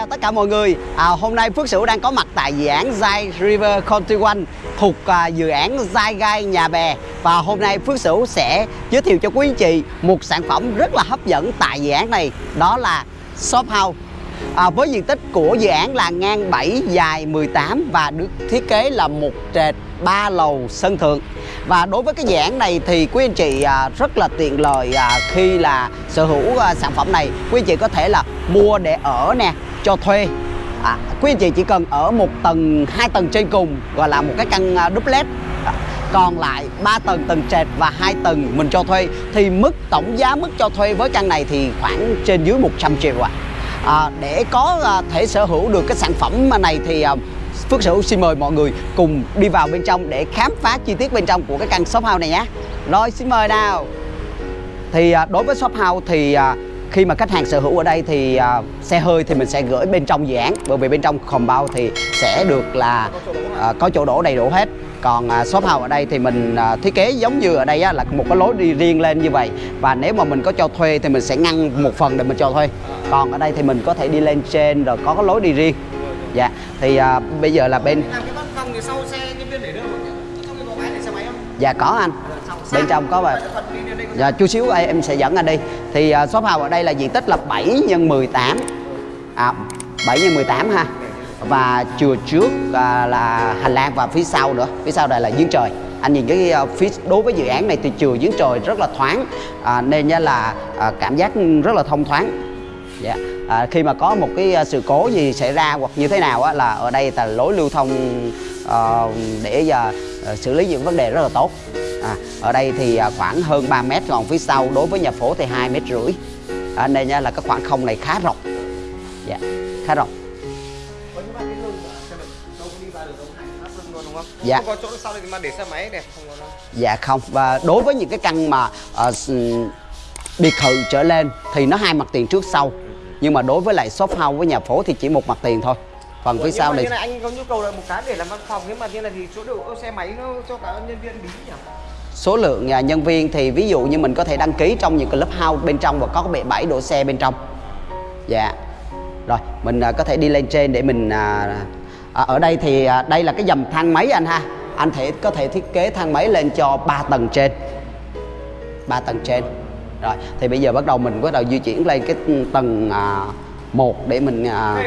chào tất cả mọi người. À, Hôm nay Phước Sửu đang có mặt tại dự án Zai River Country One Thuộc à, dự án Zai Gai Nhà Bè. Và hôm nay Phước Sửu sẽ giới thiệu cho quý anh chị Một sản phẩm rất là hấp dẫn tại dự án này Đó là Shop House. À, Với diện tích của dự án là ngang 7 dài 18 Và được thiết kế là một trệt 3 lầu sân thượng. Và đối với cái dự án này thì quý anh chị à, rất là tiện lợi à, khi là sở hữu à, sản phẩm này. Quý anh chị có thể là mua để ở nè cho thuê. À, quý anh chị chỉ cần ở một tầng hai tầng trên cùng gọi là một cái căn à, duplex. À, còn lại 3 tầng tầng trệt và hai tầng mình cho thuê. Thì mức tổng giá mức cho thuê với căn này thì khoảng trên dưới 100 triệu ạ. À. à, để có à, thể sở hữu được cái sản phẩm này thì à, Phước Sửu xin mời mọi người cùng đi vào bên trong để khám phá chi tiết bên trong của cái căn shop house này nhé. Rồi xin mời nào. Thì à, đối với shop house thì à, khi mà khách hàng sở hữu ở đây thì à, xe hơi thì mình sẽ gửi bên trong dự án bởi vì bên trong compound thì sẽ được là à, có chỗ đổ đầy đủ hết. Còn à, shop house ở đây thì mình à, thiết kế giống như ở đây á, là một cái lối đi riêng lên như vậy. Và nếu mà mình có cho thuê thì mình sẽ ngăn một phần để mình cho thuê. Còn ở đây thì mình có thể đi lên trên rồi có cái lối đi riêng. Dạ thì à, bây giờ là bên làm cái văn phòng thì sau xe nhân viên để đâu dạ có anh bên trong có và dạ chút xíu em sẽ dẫn anh đi. Thì uh, shop house ở đây là diện tích là 7 x 18 à 7 x 18 ha. Và chùa trước à, là hành lang và phía sau nữa. Phía sau đây là giếng trời. Anh nhìn cái à, phía đối với dự án này thì chùa giếng trời rất là thoáng. À, nên nha là à, cảm giác rất là thông thoáng. Dạ. À, khi mà có một cái à, sự cố gì xảy ra hoặc như thế nào á là ở đây là lối lưu thông ờ, để giờ xử lý những vấn đề rất là tốt. À, ở đây thì à, khoảng hơn 3 mét còn phía sau đối với nhà phố thì hai mét rưỡi. À, nên nha là cái khoảng không này khá rộng. Dạ khá rộng. Dạ. không? Có chỗ sau này mà để xe máy này không có đâu. Dạ không. Và đối với những cái căn mà ờ, s- biệt thự trở lên thì nó hai mặt tiền trước sau. Nhưng mà đối với lại shop house với nhà phố thì chỉ một mặt tiền thôi còn phía Nhưng sau mà này như này anh có nhu cầu là một cái để làm văn phòng nhưng mà như này thì chỗ đỗ xe máy nó cho cả nhân viên bí nhỉ? Số lượng à, nhân viên thì ví dụ như mình có thể đăng ký trong những cái lớp house bên trong và có bệ bãi đỗ xe bên trong. Dạ. Rồi mình à, có thể đi lên trên để mình à, à, ở đây thì à, đây là cái dầm thang máy anh ha. Anh thể có thể thiết kế thang máy lên cho 3 tầng trên. 3 tầng trên. Rồi thì bây giờ bắt đầu mình bắt đầu di chuyển lên cái tầng à, 1 để mình à,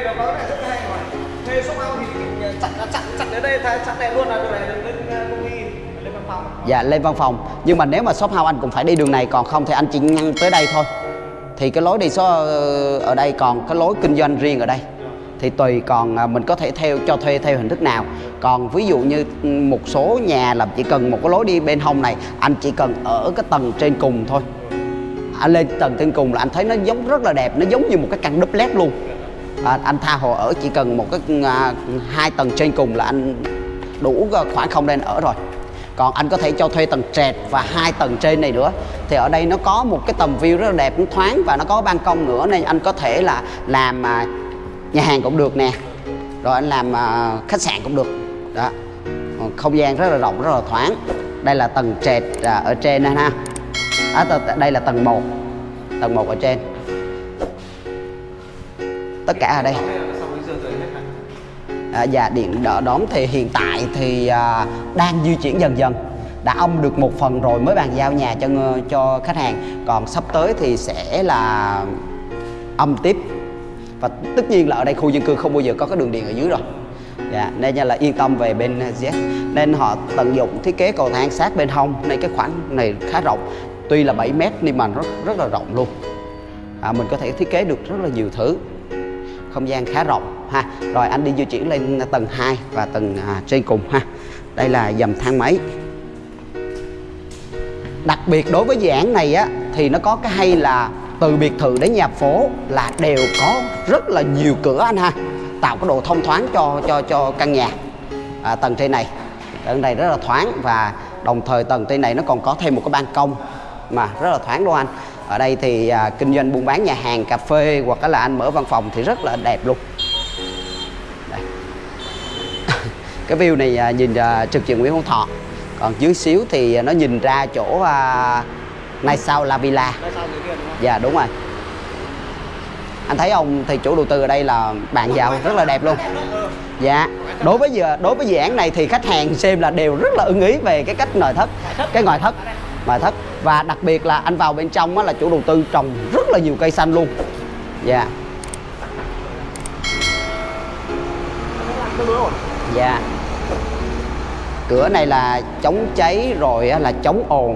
thế thuê shop house thì chặn chặn chặn ở đây chặn này luôn là đường này lên ờ, công ty, lên văn phòng. Dạ lên văn phòng. Nhưng mà nếu mà shop house anh cũng phải đi đường này, Còn không thì anh chỉ ngăn tới đây thôi. Thì cái lối đi số ờ, ở đây, còn cái lối kinh doanh riêng ở đây. Thì tùy còn ờ, mình có thể theo, cho thuê theo hình thức nào. Còn ví dụ như ừ, một số nhà là chỉ cần một cái lối đi bên hông này, Anh chỉ cần ở cái tầng trên cùng thôi. Anh lên tầng trên cùng là anh thấy nó giống, rất là đẹp, nó giống như một cái căn duplex luôn à, anh tha hồ ở chỉ cần một cái à, hai tầng trên cùng là anh đủ à, khoảng không để anh ở rồi. Còn anh có thể cho thuê tầng trệt và hai tầng trên này nữa. Thì ở đây nó có một cái tầm view rất là đẹp cũng thoáng và nó có ban công nữa nên anh có thể là làm à, nhà hàng cũng được nè. Rồi anh làm à, khách sạn cũng được. Đó. Không gian rất là rộng rất là thoáng. Đây là tầng trệt à, ở trên này ha. À, đây là tầng 1 tầng 1 ở trên tất cả ở đây. À, dạ điện đỡ đóm thì hiện tại thì à, đang di chuyển dần dần. Đã âm được một phần rồi mới bàn giao nhà cho cho khách hàng. Còn sắp tới thì sẽ là âm tiếp. Và tất nhiên là ở đây khu dân cư không bao giờ có cái đường điện ở dưới rồi. Dạ, nên là yên tâm về bên Z. Nên họ tận dụng thiết kế cầu thang sát bên hông nên cái khoảng này khá rộng. Tuy là 7 mét nhưng mà rất rất là rộng luôn. À, mình có thể thiết kế được rất là nhiều thứ không gian khá rộng ha. Rồi anh đi di chuyển lên tầng 2 và tầng à, trên cùng ha. Đây là dầm thang máy. Đặc biệt đối với dự án này á thì nó có cái hay là từ biệt thự đến nhà phố là đều có rất là nhiều cửa anh ha. Tạo cái độ thông thoáng cho cho cho căn nhà à, tầng trên này. Tầng này rất là thoáng và đồng thời tầng trên này nó còn có thêm một cái ban công mà rất là thoáng luôn anh ở đây thì à, kinh doanh buôn bán nhà hàng cà phê hoặc là anh mở văn phòng thì rất là đẹp luôn. Đây. cái view này à, nhìn à, trực diện Nguyễn Hữu Thọ. Còn dưới xíu thì nó nhìn ra chỗ à, Nay Sao La Villa. Sau dạ đúng rồi. Anh thấy không thì chủ đầu tư ở đây là bạn giàu rất là đẹp luôn. dạ. Đối với giờ đối với dự án này thì khách hàng xem là đều rất là ưng ý về cái cách nội thất. cái ngoại thất. Ngoại thất và đặc biệt là anh vào bên trong á, là chủ đầu tư trồng rất là nhiều cây xanh luôn. Dạ. Yeah. dạ. Cửa này là chống cháy rồi á, là chống ồn.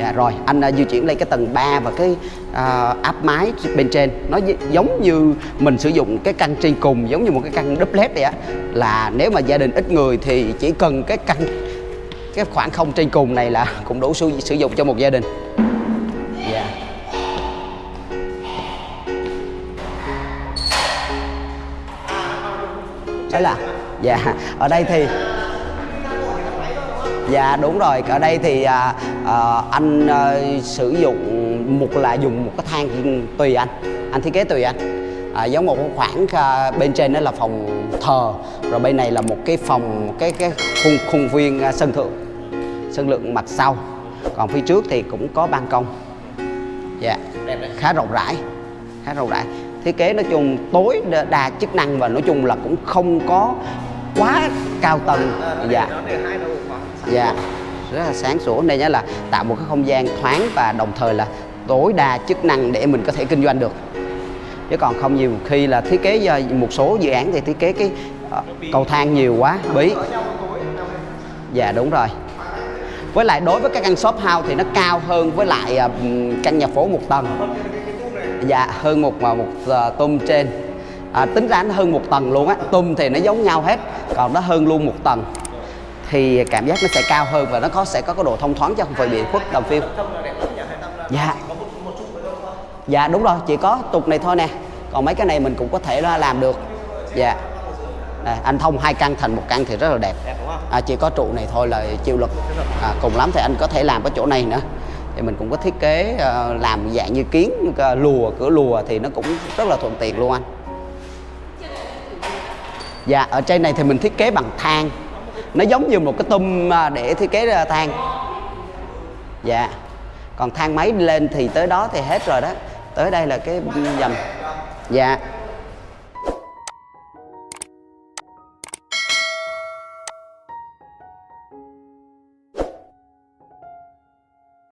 Dạ rồi anh uh, di chuyển lên cái tầng 3 và cái uh, áp mái bên trên. Nó giống như mình sử dụng cái căn trên cùng giống như một cái căn duplex vậy á. Là nếu mà gia đình ít người thì chỉ cần cái căn cái khoảng không trên cùng này là cũng đủ sử, sử dụng cho một gia đình. Dạ. Đấy là dạ ở đây thì dạ đúng rồi ở đây thì à, à, anh à, sử dụng một là dùng một cái thang tùy anh anh thiết kế tùy anh. À, giống một cái khoảng à, bên trên đó là phòng thờ rồi bên này là một cái phòng cái cái khung khung viên à, sân thượng sân lượng mặt sau. Còn phía trước thì cũng có ban công. Dạ đấy. khá rộng rãi khá rộng rãi. Thiết kế nói chung tối đa- chức năng và nói chung là cũng không có quá cao tầng. À, dạ. dạ rất là sáng sủa. Đây nhá là tạo một cái không gian thoáng và đồng thời là tối đa chức năng để mình có thể kinh doanh được. Chứ còn không nhiều khi là thiết kế do một số dự án thì thiết kế cái ờ, cầu thang nhiều quá bí. Dạ đúng rồi với lại đối với các căn shop house thì nó cao hơn với lại à, căn nhà phố một tầng. Dạ hơn một à, một, à, tôm uh, trên. À, tính ra nó hơn một tầng luôn á. Tôm thì nó giống nhau hết còn nó hơn luôn một tầng. Thì cảm giác nó sẽ cao hơn và nó có sẽ có cái độ thông thoáng cho không phải bị khuất tầm phim. Dạ. dạ đúng rồi chỉ có tục này thôi nè. Còn mấy cái này mình cũng có thể làm được. Dạ. Đây, anh thông hai căn thành một căn thì rất là đẹp. À, chỉ có trụ này thôi là chịu lực. À, cùng lắm thì anh có thể làm cái chỗ này nữa. Thì mình cũng có thiết kế ờ, làm dạng như kiến ờ, lùa cửa lùa thì nó cũng rất là thuận tiện luôn anh. Dạ ở trên này thì mình thiết kế bằng than. Nó giống như một cái tum à, để thiết kế ra than. Dạ. Còn thang máy lên thì tới đó thì hết rồi đó. Tới đây là cái dầm. Dạ